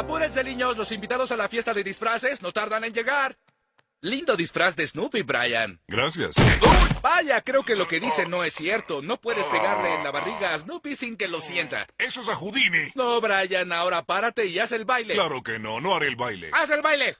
Apúrense, niños. Los invitados a la fiesta de disfraces no tardan en llegar. Lindo disfraz de Snoopy, Brian. Gracias. ¡Uy! Vaya, creo que lo que dice no es cierto. No puedes ah. pegarle en la barriga a Snoopy sin que lo mm, sienta. Eso es a Houdini. No, Brian, ahora párate y haz el baile. Claro que no, no haré el baile. ¡Haz el baile!